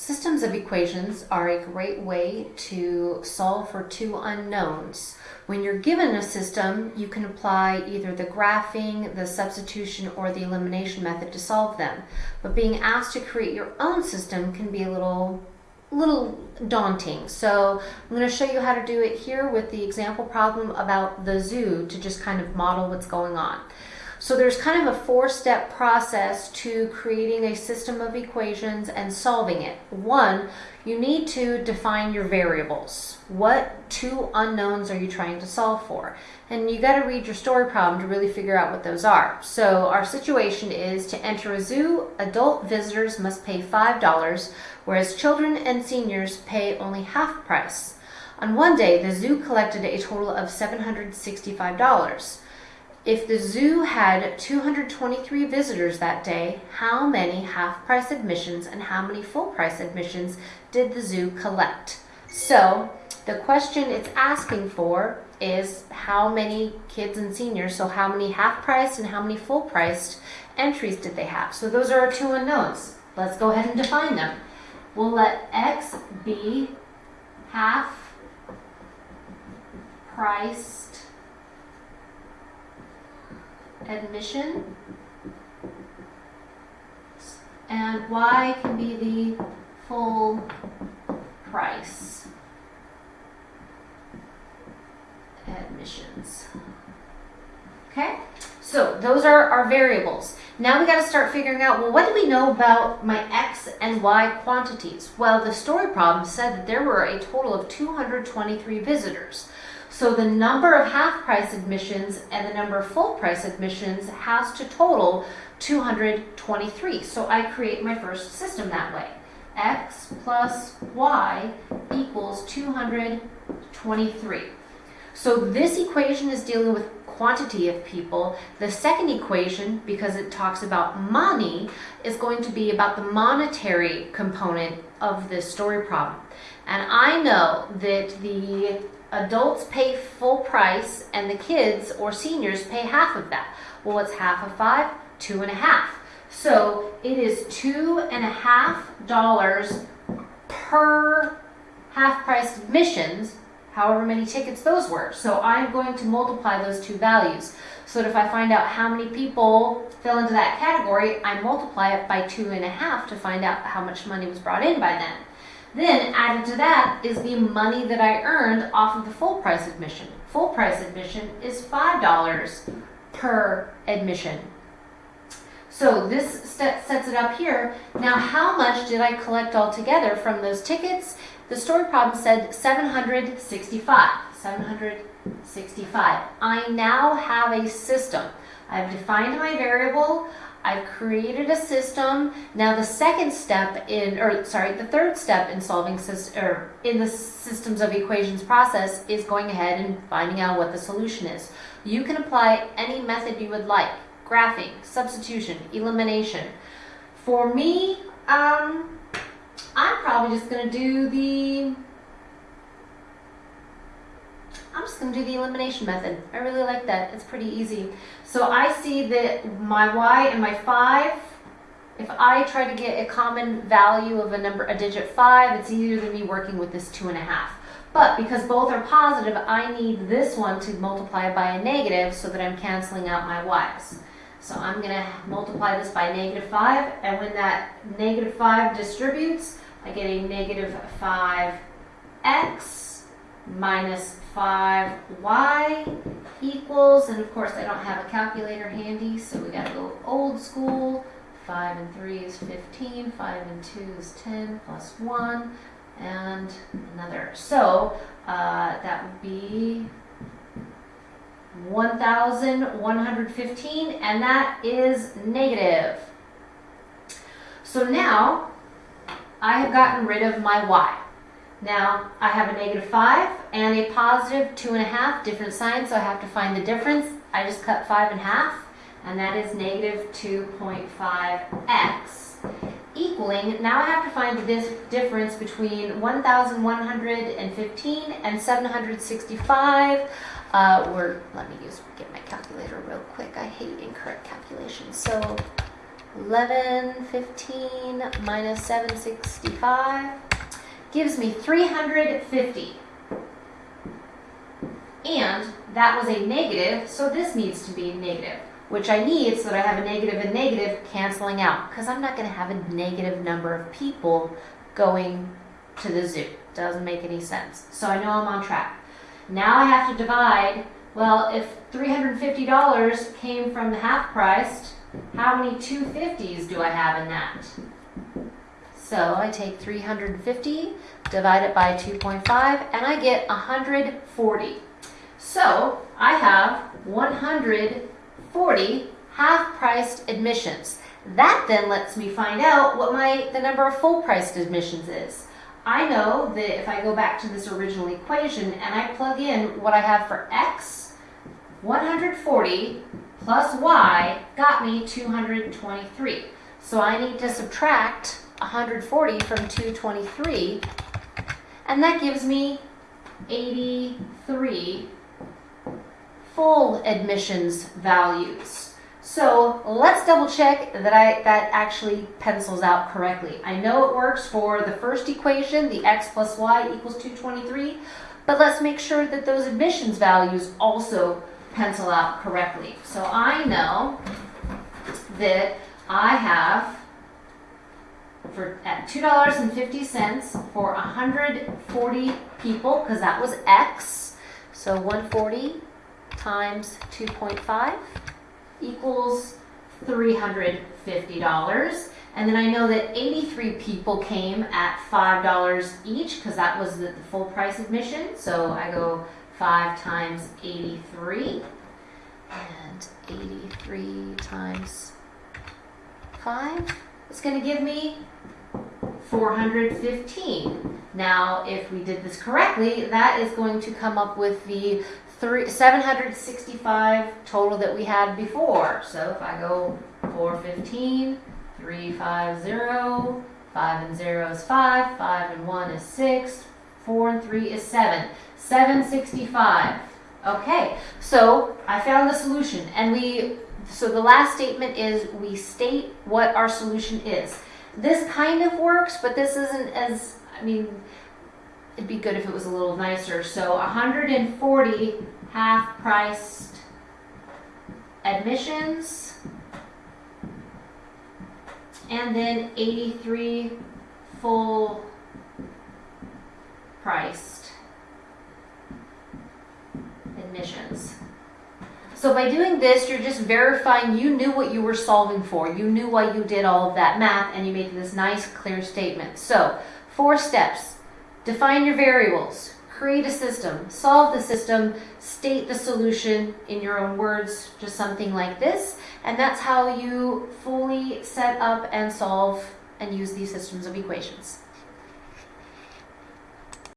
Systems of equations are a great way to solve for two unknowns. When you're given a system, you can apply either the graphing, the substitution, or the elimination method to solve them. But being asked to create your own system can be a little little daunting. So I'm going to show you how to do it here with the example problem about the zoo to just kind of model what's going on. So there's kind of a four-step process to creating a system of equations and solving it. One, you need to define your variables. What two unknowns are you trying to solve for? And you got to read your story problem to really figure out what those are. So our situation is to enter a zoo, adult visitors must pay $5, whereas children and seniors pay only half price. On one day, the zoo collected a total of $765. If the zoo had 223 visitors that day, how many half-price admissions and how many full-price admissions did the zoo collect? So the question it's asking for is how many kids and seniors, so how many half-priced and how many full-priced entries did they have? So those are our two unknowns. Let's go ahead and define them. We'll let X be half priced admission and y can be the full price admissions. Okay, so those are our variables. Now we got to start figuring out, well, what do we know about my x and y quantities? Well, the story problem said that there were a total of 223 visitors. So the number of half price admissions and the number of full price admissions has to total 223. So I create my first system that way. X plus Y equals 223. So this equation is dealing with quantity of people. The second equation, because it talks about money, is going to be about the monetary component of this story problem. And I know that the adults pay full price and the kids or seniors pay half of that. Well, what's half of five? Two and a half. So it is two and a half dollars per half price admissions, however many tickets those were. So I'm going to multiply those two values. So that if I find out how many people fell into that category, I multiply it by two and a half to find out how much money was brought in by then. Then added to that is the money that I earned off of the full price admission. Full price admission is $5 per admission. So this sets it up here. Now how much did I collect altogether from those tickets? The story problem said 765. 765. I now have a system. I've defined my variable. I've created a system. Now the second step in, or sorry, the third step in solving, or in the systems of equations process is going ahead and finding out what the solution is. You can apply any method you would like. Graphing, substitution, elimination. For me, um, I'm probably just going to do the I'm just going to do the elimination method. I really like that. It's pretty easy. So I see that my y and my 5, if I try to get a common value of a number, a digit 5, it's easier than me working with this 2.5. But because both are positive, I need this one to multiply by a negative so that I'm canceling out my y's. So I'm going to multiply this by negative 5, and when that negative 5 distributes, I get a negative 5x minus 5y equals, and of course I don't have a calculator handy, so we gotta go old school. 5 and 3 is 15, 5 and 2 is 10, plus 1, and another. So uh, that would be 1,115, and that is negative. So now I have gotten rid of my y. Now, I have a negative 5 and a positive 2.5, different signs, so I have to find the difference. I just cut 5 in half, and that is negative 2.5x equaling, now I have to find the difference between 1,115 and 765. Uh, let me use get my calculator real quick. I hate incorrect calculations. So 11, 15 minus 765 gives me 350. And that was a negative, so this needs to be negative, which I need so that I have a negative and negative canceling out, because I'm not going to have a negative number of people going to the zoo. Doesn't make any sense. So I know I'm on track. Now I have to divide, well, if $350 came from the half priced, how many 250s do I have in that? So I take 350, divide it by 2.5, and I get 140. So I have 140 half-priced admissions. That then lets me find out what my the number of full-priced admissions is. I know that if I go back to this original equation and I plug in what I have for x, 140 plus y got me 223. So I need to subtract 140 from 223, and that gives me 83 full admissions values. So let's double check that I that actually pencils out correctly. I know it works for the first equation, the x plus y equals 223, but let's make sure that those admissions values also pencil out correctly. So I know that I have for at two dollars and fifty cents for hundred forty people because that was X. So one forty times two point five equals three hundred fifty dollars. And then I know that 83 people came at $5 each because that was the, the full price admission. So I go 5 times 83 and 83 times 5 It's going to give me 415. Now, if we did this correctly, that is going to come up with the three, 765 total that we had before. So if I go 415, 350, 5 and 0 is 5, 5 and 1 is 6, 4 and 3 is 7. 765. Okay, so I found the solution and we, so the last statement is we state what our solution is. This kind of works, but this isn't as, I mean, it'd be good if it was a little nicer. So 140 half-priced admissions, and then 83 full priced admissions. So by doing this, you're just verifying you knew what you were solving for. You knew why you did all of that math and you made this nice clear statement. So four steps. Define your variables, create a system, solve the system, state the solution in your own words, just something like this. And that's how you fully set up and solve and use these systems of equations.